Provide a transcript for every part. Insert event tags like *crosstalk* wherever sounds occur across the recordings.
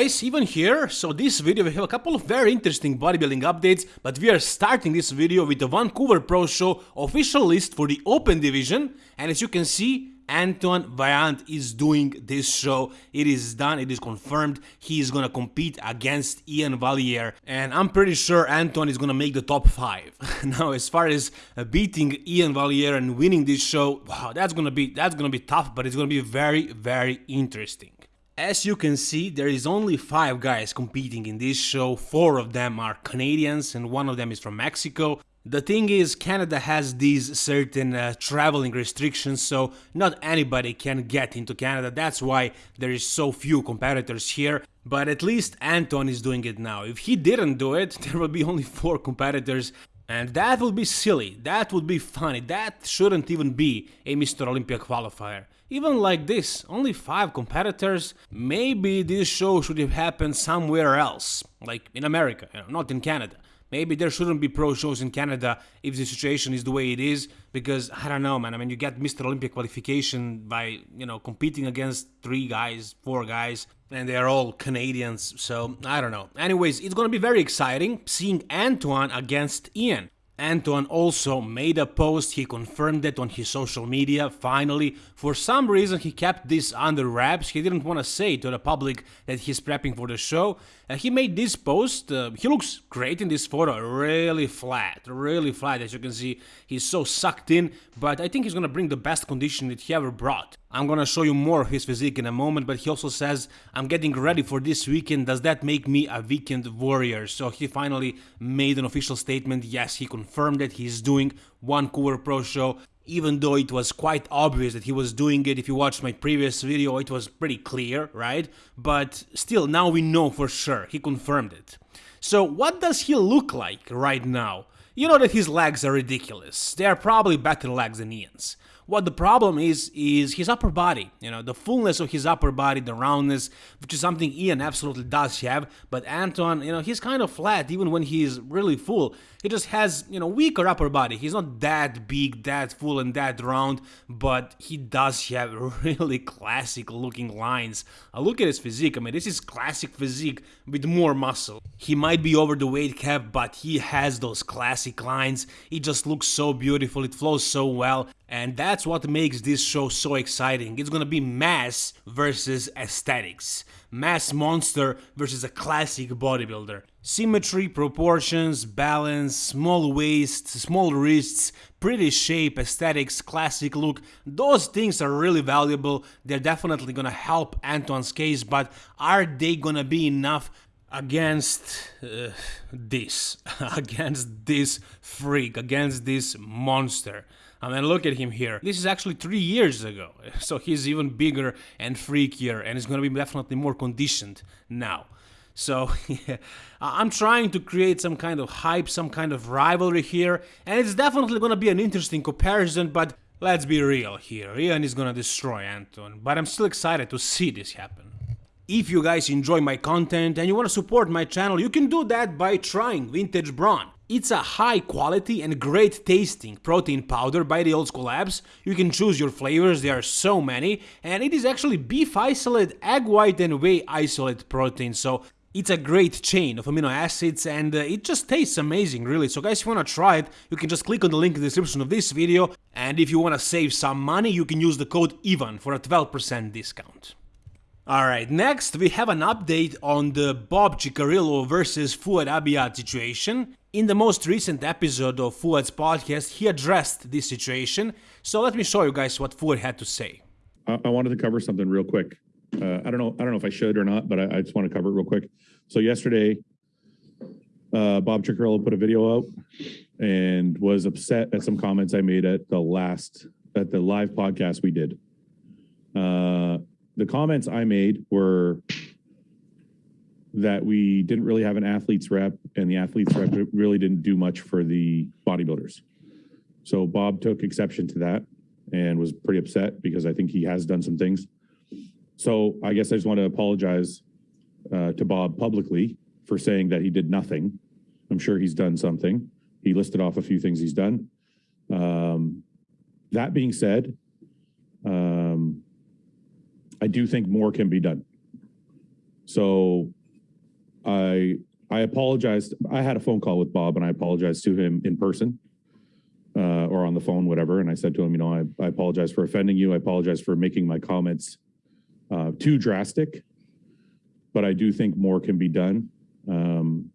Guys, even here, so this video we have a couple of very interesting bodybuilding updates, but we are starting this video with the Vancouver Pro Show official list for the Open Division, and as you can see, Antoine Vaillant is doing this show, it is done, it is confirmed, he is gonna compete against Iain Valliere. and I'm pretty sure Antoine is gonna make the top 5. *laughs* now as far as uh, beating Iain Valliere and winning this show, wow, that's gonna be, that's gonna be tough, but it's gonna be very, very interesting. As you can see, there is only 5 guys competing in this show, 4 of them are Canadians and one of them is from Mexico. The thing is, Canada has these certain uh, traveling restrictions, so not anybody can get into Canada, that's why there is so few competitors here. But at least Anton is doing it now. If he didn't do it, *laughs* there will be only 4 competitors, and that would be silly, that would be funny, that shouldn't even be a Mr. Olympia qualifier. Even like this, only 5 competitors, maybe this show should have happened somewhere else, like in America, you know, not in Canada. Maybe there shouldn't be pro shows in Canada if the situation is the way it is, because I don't know, man. I mean, you get Mr. Olympia qualification by, you know, competing against three guys, four guys, and they're all Canadians, so I don't know. Anyways, it's gonna be very exciting seeing Antoine against Iain. Antoine also made a post, he confirmed it on his social media, finally. For some reason he kept this under wraps, he didn't want to say to the public that he's prepping for the show. Uh, he made this post, uh, he looks great in this photo, really flat, really flat as you can see, he's so sucked in, but I think he's gonna bring the best condition that he ever brought. I'm gonna show you more of his physique in a moment, but he also says, I'm getting ready for this weekend, does that make me a weekend warrior? So he finally made an official statement, yes, he confirmed that he's doing one Vancouver Pro Show, even though it was quite obvious that he was doing it, if you watched my previous video, it was pretty clear, right? But still, now we know for sure, he confirmed it. So what does he look like right now? You know that his legs are ridiculous, they are probably better legs than Iain's. What the problem is, is his upper body, you know, the fullness of his upper body, the roundness, which is something Iain absolutely does have, but Anton, you know, he's kind of flat even when he's really full. He just has, you know, weaker upper body. He's not that big, that full, and that round, but he does have *laughs* really classic looking lines. Uh, look at his physique. I mean, this is classic physique with more muscle. He might be over the weight cap, but he has those classic lines. It just looks so beautiful. It flows so well. And that's what makes this show so exciting. It's gonna be mass versus aesthetics. Mass monster versus a classic bodybuilder. Symmetry, proportions, balance, small waist, small wrists, pretty shape, aesthetics, classic look, those things are really valuable. They're definitely gonna help Antoine's case, but are they gonna be enough against uh, this, *laughs* against this freak, against this monster? I mean, look at him here. This is actually three years ago, *laughs* so he's even bigger and freakier, and he's gonna be definitely more conditioned now. So *laughs* yeah, I'm trying to create some kind of hype, some kind of rivalry here, and it's definitely gonna be an interesting comparison, but let's be real here, Iain is gonna destroy Anton, but I'm still excited to see this happen. If you guys enjoy my content and you wanna support my channel, you can do that by trying Vintage Brawn. It's a high quality and great tasting protein powder by the Old School Labs. You can choose your flavors, there are so many, and it is actually beef isolate, egg white and whey isolate protein, so it's a great chain of amino acids and uh, it just tastes amazing really, so guys if you wanna try it, you can just click on the link in the description of this video and if you wanna save some money, you can use the code EVAN for a 12% discount. Alright, next we have an update on the Bob Cicherillo versus Fouad Abiad situation. In the most recent episode of Fouad's podcast, he addressed this situation, so let me show you guys what Fouad had to say. I, wanted to cover something real quick. Uh, I don't know. I don't know if I should or not, but I, I just want to cover it real quick. So yesterday, uh, Bob Cicherillo put a video out and was upset at some comments I made at the last at the live podcast we did. Uh, the comments I made were that we didn't really have an athlete's rep and the athlete's rep really didn't do much for the bodybuilders. So Bob took exception to that and was pretty upset because I think he has done some things. So I guess I just want to apologize uh, to Bob publicly for saying that he did nothing. I'm sure he's done something. He listed off a few things he's done. Um, that being said, um, I do think more can be done. So I I apologized. I had a phone call with Bob and I apologized to him in person uh, or on the phone, whatever. And I said to him, you know, I, I apologize for offending you. I apologize for making my comments uh, too drastic, but I do think more can be done. Um,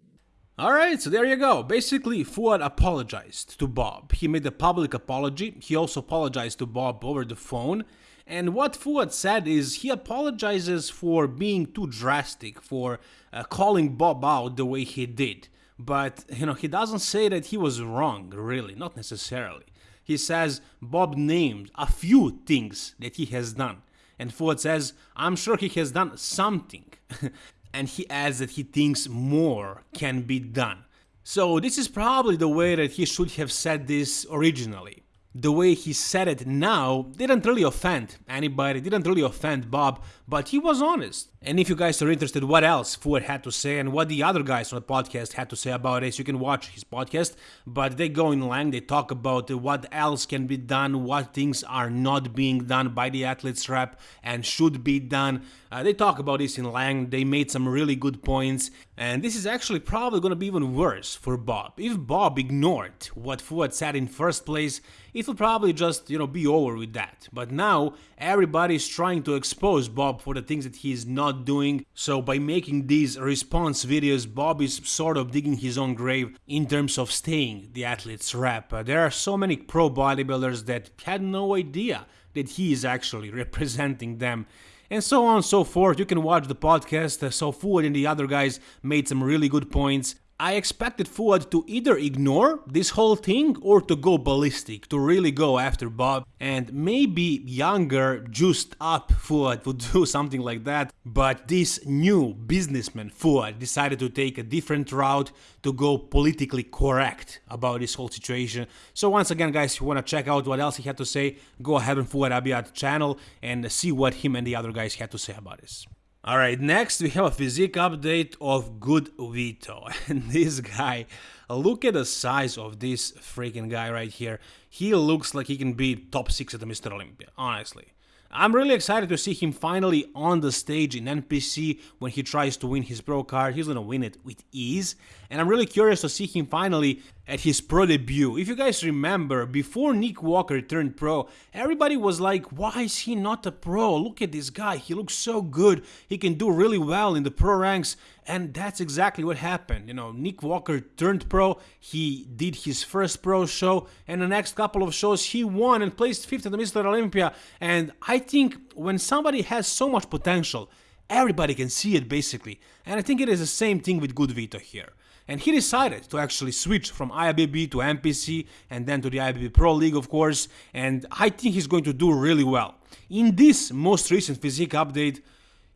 Alright, so there you go. Basically, Fouad apologized to Bob. He made a public apology. He also apologized to Bob over the phone. And what Fouad said is he apologizes for being too drastic, for uh, calling Bob out the way he did. But, you know, he doesn't say that he was wrong, really, not necessarily. He says Bob named a few things that he has done. And Fouad says, I'm sure he has done something. *laughs* and he adds that he thinks more can be done. So this is probably the way that he should have said this originally the way he said it now didn't really offend anybody, didn't really offend Bob, but he was honest. And if you guys are interested what else Fouad had to say and what the other guys on the podcast had to say about it, you can watch his podcast. But they go in length, they talk about what else can be done, what things are not being done by the athletes rep and should be done. Uh, they talk about this in length, they made some really good points, and this is actually probably gonna be even worse for Bob. If Bob ignored what Fouad said in first place, it will probably just, you know, be over with that. But now everybody is trying to expose Bob for the things that he is not doing. So by making these response videos, Bob is sort of digging his own grave in terms of staying the athlete's rep. Uh, there are so many pro bodybuilders that had no idea that he is actually *laughs* representing them and so on and so forth. You can watch the podcast. Uh, so Fouad and the other guys made some really good points. I expected Fouad to either ignore this whole thing or to go ballistic, to really go after Bob, and maybe younger, juiced up Fouad would do *laughs* something like that, but this new businessman Fouad decided to take a different route to go politically correct about this whole situation. So once again guys, if you wanna check out what else he had to say, go ahead on Fouad Abiad channel and see what him and the other guys had to say about this. Alright, next we have a physique update of Good Vito. *laughs* And this guy, look at the size of this freaking guy right here. He looks like he can be top 6 at the Mr. Olympia, honestly. I'm really excited to see him finally on the stage in NPC when he tries to win his pro card. He's gonna win it with ease. And I'm really curious to see him finally at his pro debut. If you guys remember, before Nick Walker turned pro, everybody was like, why is he not a pro? Look at this guy, he looks so good, he can do really well in the pro ranks, and that's exactly what happened. You know, Nick Walker turned pro, he did his first pro show, and the next couple of shows he won and placed 5th at the Mr. Olympia, and I think when somebody has so much potential, everybody can see it basically, and I think it is the same thing with Good Vito here and he decided to actually switch from IFBB to NPC and then to the IFBB Pro League of course and I think he's going to do really well. In this most recent physique update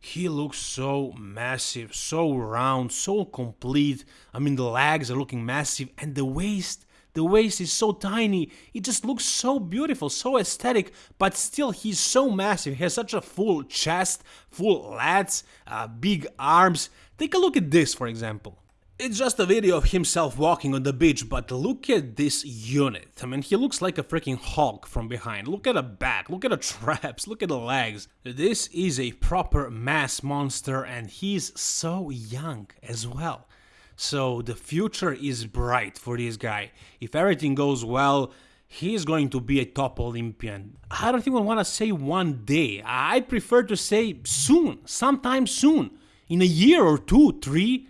he looks so massive, so round, so complete. I mean the legs are looking massive and the waist the waist is so tiny, it just looks so beautiful, so aesthetic, but still he's so massive, he has such a full chest, full lats, uh, big arms. Take a look at this for example. It's just a video of himself walking on the beach, but look at this unit. I mean, he looks like a freaking Hulk from behind. Look at the back, look at the *laughs* traps, look at the legs. This is a proper mass monster and he's so young as well. So the future is bright for this guy. If everything goes well, he's going to be a top Olympian. I don't even want to say one day. I prefer to say soon, sometime soon. In a year or two, three,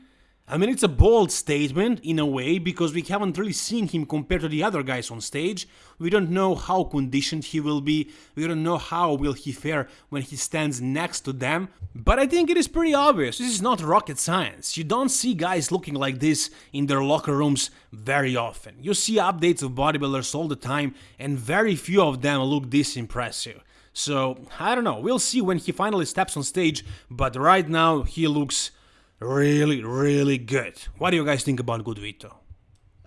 I mean, it's a bold statement in a way because we haven't really seen him compared to the other guys on stage. We don't know how conditioned he will be. We don't know how will he fare when he stands next to them. But I think it is pretty obvious. This is not rocket science. You don't see guys looking like this in their locker rooms very often. You see updates of bodybuilders all the time and very few of them look this impressive. So, I don't know. We'll see when he finally steps on stage, but right now he looks really, really good. What do you guys think about Good Vito?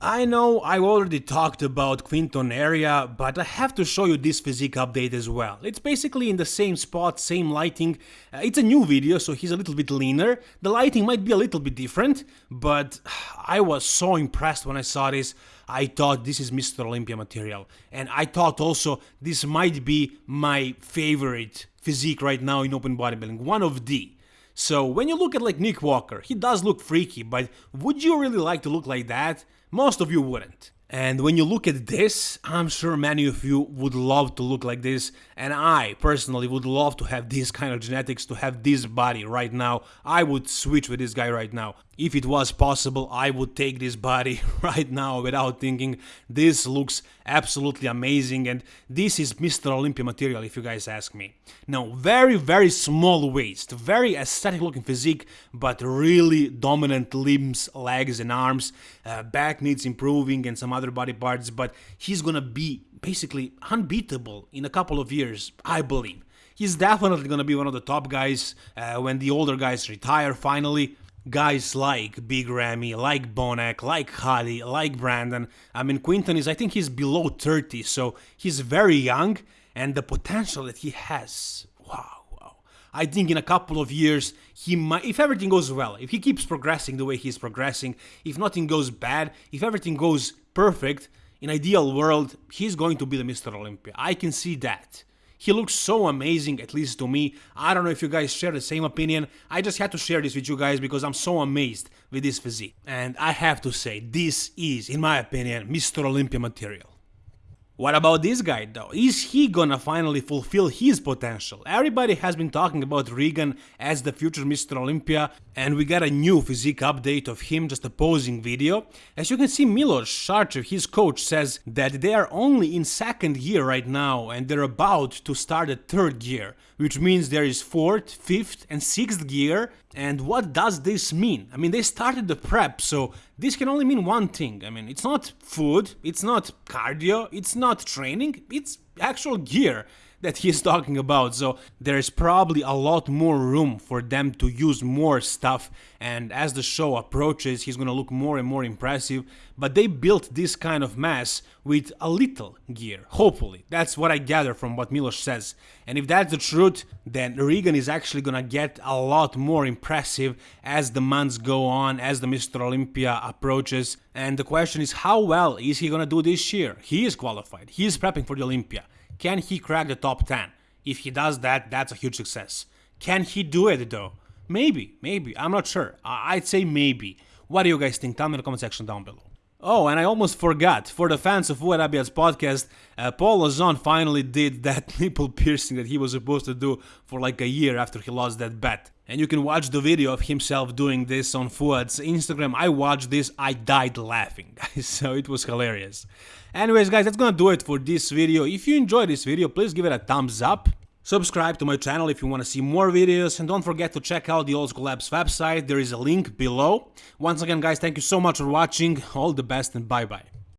I know I've already talked about Quinton Eriya, but I have to show you this physique update as well. It's basically in the same spot, same lighting. Uh, it's a new video, so he's a little bit leaner. The lighting might be a little bit different, but *sighs* I was so impressed when I saw this. I thought this is Mr. Olympia material. And I thought also this might be my favorite physique right now in open bodybuilding, one of the. So when you look at like Nick Walker, he does look freaky, but would you really like to look like that? Most of you wouldn't. And when you look at this, I'm sure many of you would love to look like this, and I personally would love to have this kind of genetics, to have this body right now. I would switch with this guy right now. If it was possible, I would take this body *laughs* right now without thinking. This looks absolutely amazing and this is Mr. Olympia material if you guys ask me. Now, very, very small waist, very aesthetic looking physique, but really dominant limbs, legs and arms. Uh, back needs improving and some other body parts, but he's gonna be basically unbeatable in a couple of years, I believe. He's definitely gonna be one of the top guys uh, when the older guys retire finally guys like Big Ramy, like Bonac, like Holly, like Brandon. I mean, Quinton is, I think he's below 30, so he's very young, and the potential that he has, wow, wow. I think in a couple of years, he might, if everything goes well, if he keeps progressing the way he's progressing, if nothing goes bad, if everything goes perfect, in ideal world, he's going to be the Mr. Olympia. I can see that. He looks so amazing, at least to me. I don't know if you guys share the same opinion. I just had to share this with you guys because I'm so amazed with this physique. And I have to say, this is, in my opinion, Mr. Olympia material. What about this guy though? Is he gonna finally fulfill his potential? Everybody has been talking about Regan as the future Mr. Olympia and we got a new physique update of him just a posing video. As you can see Milos Sarcev, his coach, says that they are only in second year right now and they're about to start a third year, which means there is fourth, fifth and sixth gear and what does this mean? I mean, they started the prep, so this can only mean one thing. I mean, it's not food, it's not cardio, it's not training, it's actual gear that he's talking about. So there is probably a lot more room for them to use more stuff. And as the show approaches, he's gonna look more and more impressive. But they built this kind of mass with a little gear, hopefully. That's what I gather from what Milos says. And if that's the truth, then Regan is actually gonna get a lot more impressive as the months go on, as the Mr. Olympia approaches. And the question is, how well is he gonna do this year? He is qualified, he is prepping for the Olympia. Can he crack the top 10? If he does that, that's a huge success. Can he do it though? Maybe, maybe, I'm not sure. I'd say maybe. What do you guys think? Tell me in the comment section down below. Oh, and I almost forgot, for the fans of Fouad Abiad's podcast, uh, Paul Lauzon finally did that *laughs* nipple piercing that he was supposed to do for like a year after he lost that bet. And you can watch the video of himself doing this on Fouad's Instagram. I watched this, I died laughing, *laughs* guys, so it was hilarious. Anyways, guys, that's gonna do it for this video. If you enjoyed this video, please give it a thumbs up. Subscribe to my channel if you want to see more videos and don't forget to check out the Old School Labs website, there is a link below. Once again guys, thank you so much for watching, all the best and bye bye.